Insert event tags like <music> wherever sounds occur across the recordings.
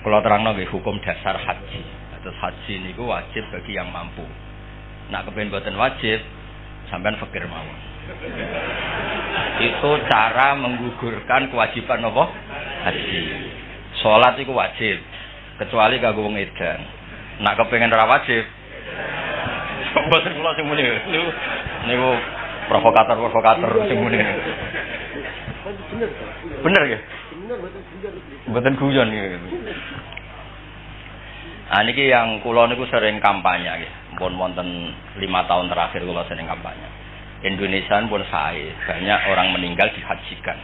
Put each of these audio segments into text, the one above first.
Kalau terang nggih hukum dasar haji. Terus haji niku wajib bagi yang mampu. Nak kepen buatan wajib, sampean fakir mawon. Itu cara menggugurkan kewajiban apa? Haji. Salat itu wajib, kecuali kanggo wong edan. Nak kepengen ora wajib. <laughs> Mboten kula sing. Niku niku provokator-provokator sing muni. Bener ya? Bener guyon ya. Ah niki yang kula niku sering kampanye nggih. Pun wonten lima tahun terakhir kula sering kampanye. Indonesia pun saya banyak orang meninggal dihajikan.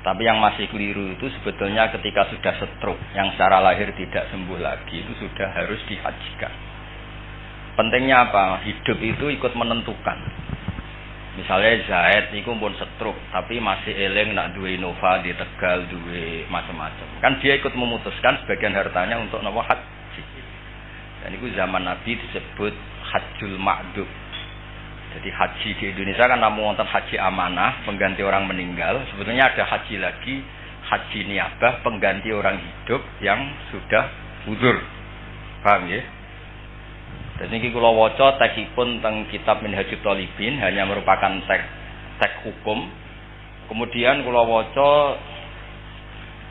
Tapi yang masih keliru itu sebetulnya ketika sudah stroke, yang secara lahir tidak sembuh lagi, itu sudah harus dihajikan. Pentingnya apa? Hidup itu ikut menentukan. Misalnya Zaid niku pun stroke, tapi masih eling nak duwe Innova di Tegal, duwe macam-macam. Kan dia ikut memutuskan sebagian hartanya untuk nawa haji. Dan itu zaman Nabi disebut hajjul ma'dub. Jadi haji di Indonesia kan namun wonten haji amanah, pengganti orang meninggal. Sebetulnya ada haji lagi, haji niabah, pengganti orang hidup yang sudah udur. Paham ya? Dan ini kalau waca teksipun tentang kitab Minhajul Talibin hanya merupakan teks teks hukum. Kemudian kalau waca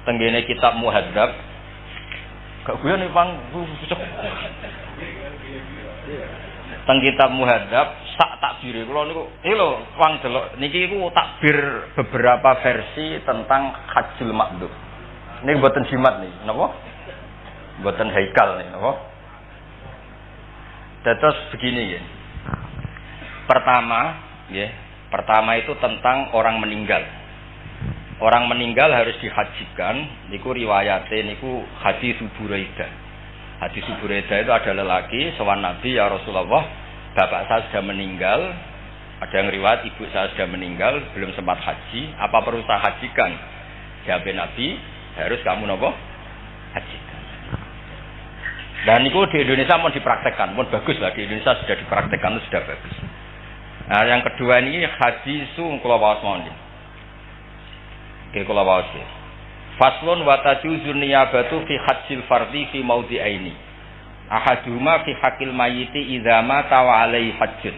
tenggene kitab Muhadzab gak gue nih pang teng kitab Muhadzab sak takbir kula niku iki lho wong delok niki iku takbir beberapa versi tentang Hajjul Makdum. Ini buatan jimat nih, napa? Buatan haikal nih, napa? Terus begini ya. Pertama, ya, pertama itu tentang orang meninggal. Orang meninggal harus dihajikan, niku riwayate niku hadis Buraidah. Hadis Buraidah itu ada lelaki sowan Nabi ya Rasulullah, bapak saya sudah meninggal, ada yang riwayat ibu saya sudah meninggal, belum sempat haji, apa perlu saya hajikan? Jawab Nabi, harus kamu nopo haji. Dan itu di Indonesia mau dipraktekkan, pun bagus lah di Indonesia sudah dipraktekkan itu sudah bagus. Nah yang kedua ini hadisu kula waos mawon. Oke kula waos ya. Faslun wa tajuzun niyabatu fi hajjil fardhi fi aini. Ahaduhuma fi hakil mayiti idza mata wa alaihi hajjun.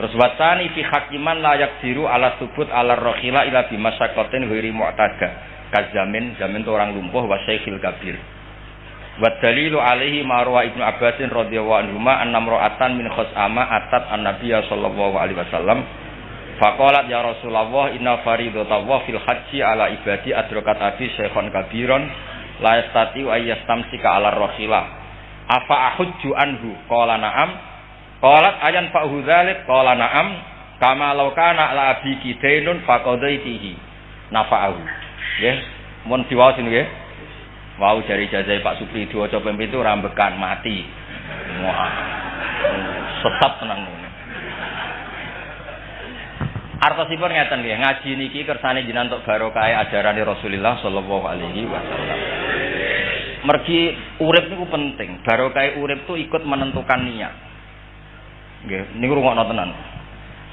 Terus watani fi hakiman layak diru ala subut ala rohila ila bimasyakotin wiri mu'tada. Kazamin, zamin itu orang lumpuh wa kabir. Wa dalilu alaihi marwa Ibnu Abbasin radhiyallahu anhu ma annam ra'atan min khos'ama atat an-nabiyya sallallahu alaihi wasallam. Faqalat ya Rasulullah inna faridatallahi fil haji ala ibadi adrakat abi syekhon kabiron la yastati wa yastamsika ala rahilah afa ahujju anhu? Qala na'am. Qalat ayan fa dzalik qala na'am. Kama law kana la abi kidainun faqadaitihi. Nafa'ahu. Nggih. Mun diwaos nggih Wau dari jazai Pak Supri dua coba itu rambekan mati. Wah, sesat tenang. Artosipun ngeten nggih, ngaji niki kersane jinan untuk barokah ajaran Rasulullah sallallahu alaihi wasallam. Mergi urip niku penting. Barokah urip tuh ikut menentukan niat. Nggih, niku rungokno tenan.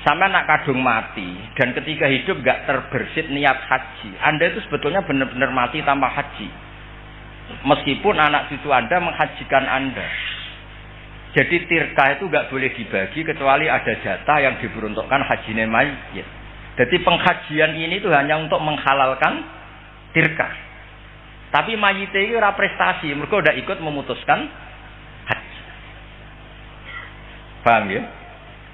Sampai nak kadung mati dan ketika hidup gak terbersit niat haji, Anda itu sebetulnya benar-benar mati tanpa haji. Meskipun anak cucu Anda menghajikan Anda. Jadi tirka itu nggak boleh dibagi kecuali ada jatah yang diperuntukkan haji mayit. Jadi penghajian ini itu hanya untuk menghalalkan tirka. Tapi mayit itu ora prestasi, mereka udah ikut memutuskan haji. Paham ya?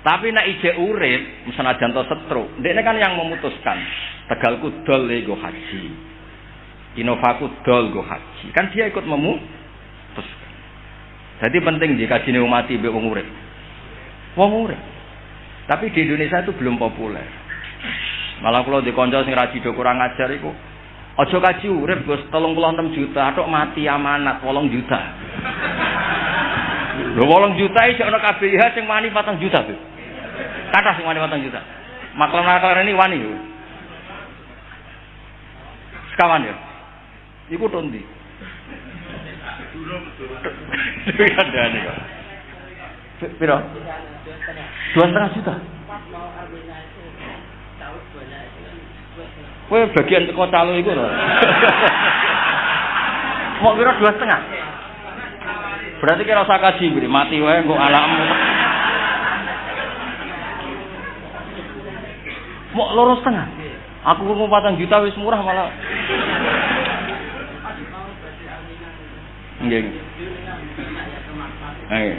Tapi nak ije urip, misalnya jantung setru, dia kan yang memutuskan. Tegal kudol lego haji. Inovaku dol go haji. Kan dia ikut memutuskan. Jadi penting jika sini mati be wong urip. Wong urip. Tapi di Indonesia itu belum populer. Malah kalau di konco sing raji do kurang ajar iku aja kaji urip Gus 36 juta tok mati amanat 8 juta. <laughs> Lho 8 juta iki ana KBH sing wani 4 juta, Bu. Kata sing wani 4 juta. Maklar-maklar ini wani. Sekawan ya. Iku tondi. Kandhane kok. Piro? Dua setengah juta. Kowe bagian teko calo iku lho. Mau kira dua setengah. Berarti kira usah kaji, beri mati wae kok alam. Mau loro setengah. Aku mau patang juta wis murah malah. Nggih. Ayo.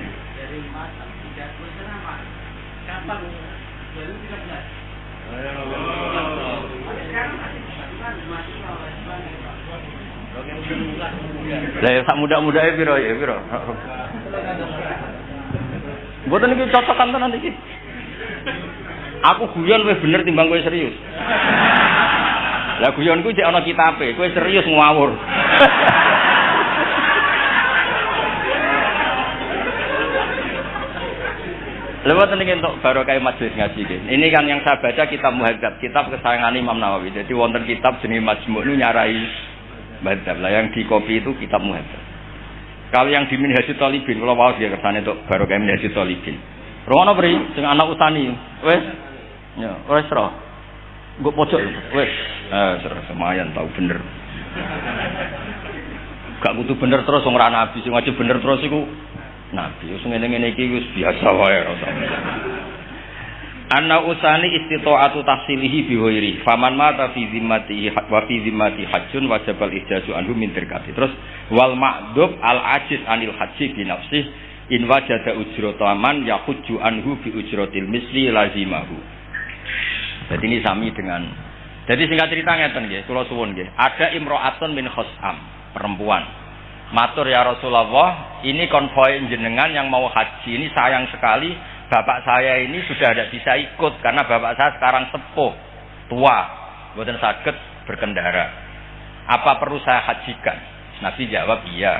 Lah ya sak muda-muda ya piro ya piro. Mboten iki cocokan tenan iki. Aku guyon wis bener timbang kowe serius. Lah guyonku cek ana kitabe, kowe serius ngawur. <laughs> Lewat ini untuk baru kayak majelis ngaji ini. Kan yang saya baca kitab muhadzab, kitab kesayangan Imam Nawawi. Jadi wonten kitab jenis majmu ini nyarai muhadzab. Lah yang di kopi itu kitab muhadzab. Kalau yang di Minhajul Talibin, kalau mau dia kesannya untuk baru kayak Minhajul Talibin. Rono beri, dengan anak utani, wes, ya, wes roh. Gue pojok, wes, eh, serah semayan tahu bener. Gak kudu bener terus, orang nabi, sing wajib bener terus iku Nabi wis ngene-ngene iki wis biasa wae. Anna usani istita'atu tahsilihi bihoiri. Faman mata fi zimmatihi wa fi zimmati hajjun wajibal ihjaju anhu min terkati. Terus wal ma'dub al ajiz anil haji bi nafsih in wajada ujrataman yahujju anhu bi ujratil misli lazimahu. Jadi ini sami dengan jadi singkat cerita ngeten nggih, kula suwun nggih. Ada imro'atun min khosam, perempuan Matur ya Rasulullah, ini konvoy jenengan yang mau haji ini sayang sekali bapak saya ini sudah tidak bisa ikut karena bapak saya sekarang sepuh, tua, bukan sakit berkendara. Apa perlu saya hajikan? Nabi jawab iya.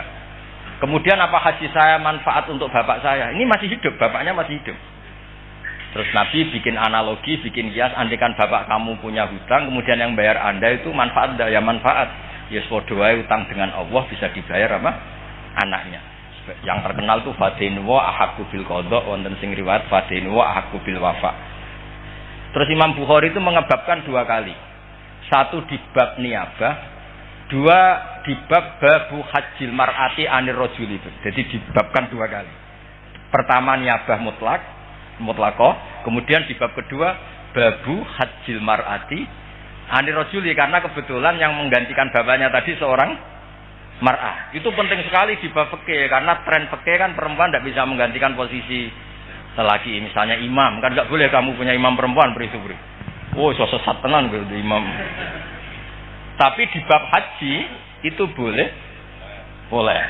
Kemudian apa haji saya manfaat untuk bapak saya? Ini masih hidup, bapaknya masih hidup. Terus Nabi bikin analogi, bikin kias, andikan bapak kamu punya hutang, kemudian yang bayar anda itu manfaat, ya manfaat ya padha utang dengan Allah bisa dibayar apa? Anaknya. Yang terkenal tuh fadinwa ahakku bil kodok wonten sing riwayat fadinwa ahakku bil wafa. Terus Imam Bukhari itu mengebabkan dua kali. Satu di bab niabah, dua di bab babu hajil mar'ati anir rojul itu. Jadi dibabkan dua kali. Pertama niabah mutlak, mutlako. Kemudian di bab kedua babu hajil mar'ati Ani rojuli karena kebetulan yang menggantikan bapaknya tadi seorang mar'ah. Itu penting sekali di bab fikih karena tren fikih kan perempuan tidak bisa menggantikan posisi lelaki. Misalnya imam kan nggak boleh kamu punya imam perempuan beri beri. Oh sosok tenan gitu imam. Tapi di bab haji itu boleh, boleh.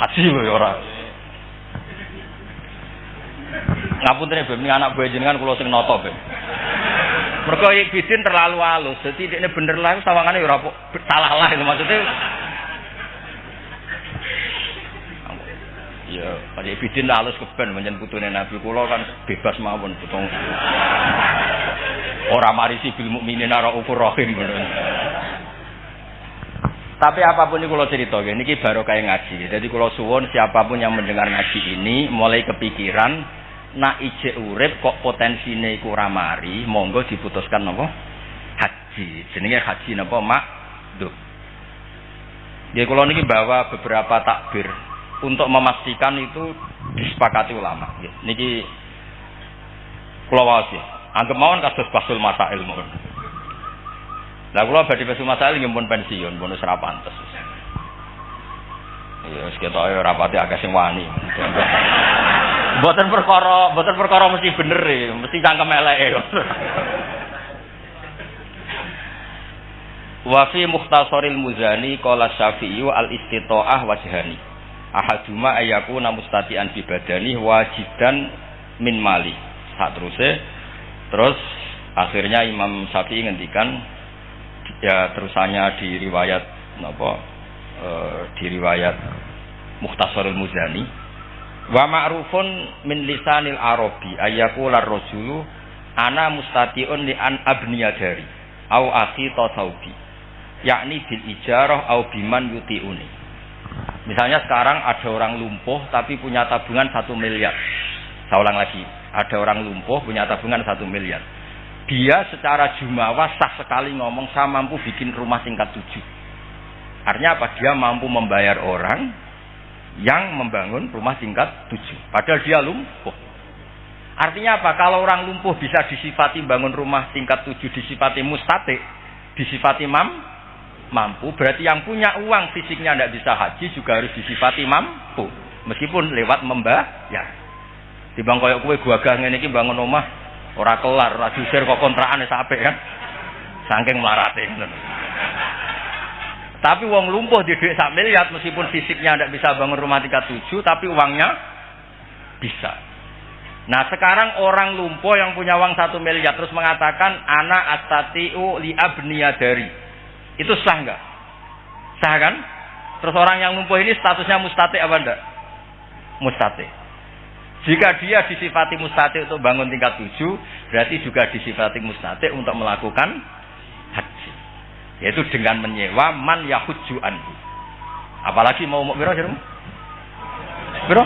Haji boleh orang. Ngapunten ini anak buah jenengan kulo sing noto Mereka Ibidin terlalu halus. Jadi ini bener lah sawangannya ya ora salah lah itu maksudnya. Ya, pada Ibidin halus keben menjen putune Nabi kula kan bebas mawon putung. Ora marisi bil mukminin ara ukur rahim Tapi apa pun ini kalau cerita, ini baru kayak ngaji. Jadi kalau suwon siapa pun yang mendengar ngaji ini mulai kepikiran nak ije urip kok potensine iku ora monggo diputuskan napa? Haji. Jenenge haji napa? Makdum. Ya kula niki bawa beberapa takbir untuk memastikan itu disepakati ulama. Ya, niki kula waos ya. Anggap mawon kados basul masa ilmu. Lah kula badhe basul masa ilmu pun pensiun, bonus ra pantes. Ya wis ketok agak sing wani. Boten perkara, boten perkara mesti bener e, mesti cangkem eleke. Wa fi mukhtasaril muzani qala syafi'i al istita'ah wajhani. Ahaduma ayakuna mustati'an bi badani wajidan min mali. Sak teruse terus akhirnya Imam Syafi'i ngendikan ya terusannya di riwayat napa e, di riwayat Mukhtasarul Muzani Wa ma'rufun min lisanil arabi ayyakula rajulu ana mustati'un li an abniya dari au akhi tasawbi yakni bil ijarah au biman yuti'uni. Misalnya sekarang ada orang lumpuh tapi punya tabungan satu miliar. Saya ulang lagi ada orang lumpuh punya tabungan satu miliar. Dia secara jumawa sah sekali ngomong saya mampu bikin rumah tingkat tujuh. Artinya apa? Dia mampu membayar orang yang membangun rumah tingkat tujuh. Padahal dia lumpuh. Artinya apa? Kalau orang lumpuh bisa disifati bangun rumah tingkat tujuh, disifati mustate, disifati mam, mampu. Berarti yang punya uang fisiknya tidak bisa haji juga harus disifati mampu. Meskipun lewat membayar. Di bang koyok kue gua gak ngene iki bangun rumah ora kelar, ora kok kontrakan sampai kan. Saking melarate Tapi uang lumpuh di duit sak miliar meskipun fisiknya tidak bisa bangun rumah tingkat tujuh, tapi uangnya bisa. Nah sekarang orang lumpuh yang punya uang satu miliar terus mengatakan anak astatiu li dari itu sah nggak? Sah kan? Terus orang yang lumpuh ini statusnya mustate apa enggak? Mustate. Jika dia disifati mustate untuk bangun tingkat tujuh, berarti juga disifati mustate untuk melakukan. Yaitu dengan menyewa man yahujju anhu. Apalagi mau mau biro, biro?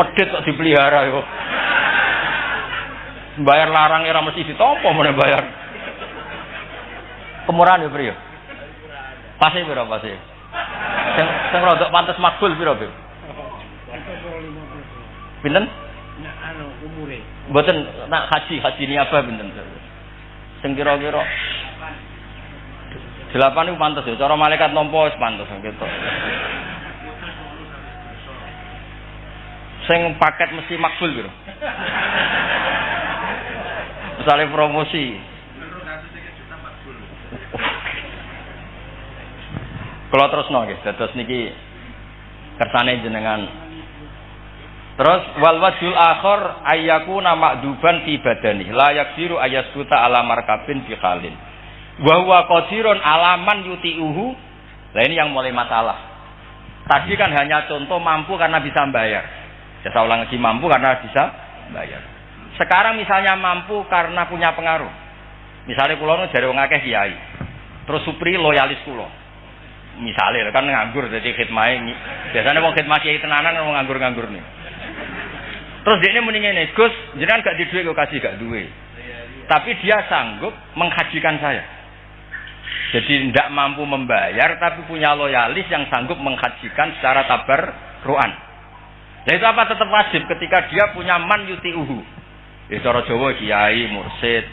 medit kok dipelihara yo. Bayar larang era mesti ditompo mana bayar. Kemurahan ya, Bro. Pasti piro pasti. Sing sing rodok pantes makbul piro, Bro? Pinten? Umure. Mboten nak haji, haji ini apa pinten? Sing kira-kira Delapan itu pantas ya, cara malaikat nompo pantas gitu. sing paket mesti makbul gitu. Misalnya promosi. Kalau terus nongis, terus niki kersane jenengan. Terus wal wajul akhir ayyaku nama duban fi badani la yaksiru ayaskuta ala markabin fi khalin. Wa huwa qadirun alaman yuti'uhu. Lah ini yang mulai masalah. Tadi kan hanya contoh mampu karena bisa bayar. Jasa ulang lagi mampu karena bisa bayar. Sekarang misalnya mampu karena punya pengaruh. Misalnya kulo dari wong akeh kiai. Terus supri loyalis kulo. Misalnya kan nganggur jadi khidmah ini. Biasanya wong khidmah kiai tenanan wong nganggur-nganggur nih. Terus dia ini mendingin nih, Gus, jangan gak di duit gue kasih gak duit. Tapi dia sanggup menghajikan saya. Jadi tidak mampu membayar, tapi punya loyalis yang sanggup menghajikan secara tabar ruan. Ya itu apa tetap wajib ketika dia punya man yuti uhu. Ya cara Jawa kiai, mursid.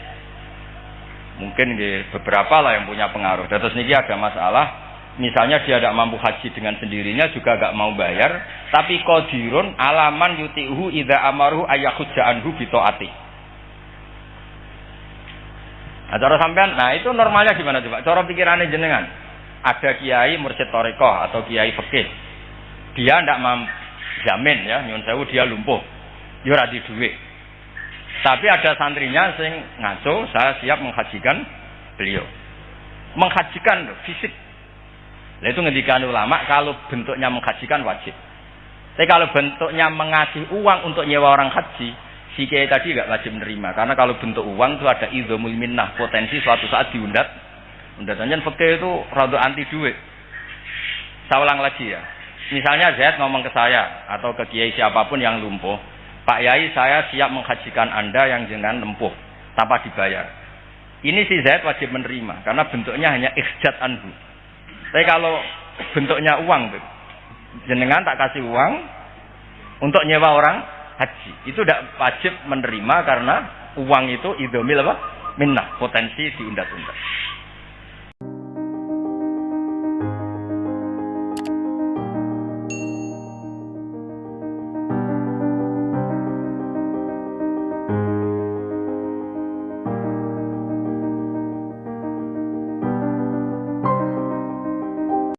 Mungkin beberapa lah yang punya pengaruh. Dan terus ini ada masalah. Misalnya dia tidak mampu haji dengan sendirinya juga gak mau bayar, tapi kodirun alaman yuti uhu ida amaruhu ayahudja anhu bitoati. Nah, cara sampean, nah itu normalnya gimana coba? Cara pikirannya jenengan. Ada kiai mursid toriko atau kiai fikih. Dia tidak mampu jamin ya nyun sewu dia lumpuh ora di duit tapi ada santrinya sing ngaco saya siap menghajikan beliau menghajikan fisik nah, itu ngendikan ulama kalau bentuknya menghajikan wajib. Tapi kalau bentuknya mengasih uang untuk nyewa orang haji si kiai tadi nggak wajib menerima. Karena kalau bentuk uang itu ada idzomul minnah potensi suatu saat diundat. Undatannya fakir itu rada anti duit. Saya ulang lagi ya. Misalnya Zaid ngomong ke saya atau ke kiai siapa pun yang lumpuh, Pak Yai saya siap menghajikan Anda yang jangan lumpuh tanpa dibayar. Ini si Zaid wajib menerima karena bentuknya hanya ikhjat anhu. Tapi kalau bentuknya uang, jenengan tak kasih uang untuk nyewa orang haji, itu tidak wajib menerima karena uang itu idomil apa? Minnah, potensi diundat-undat.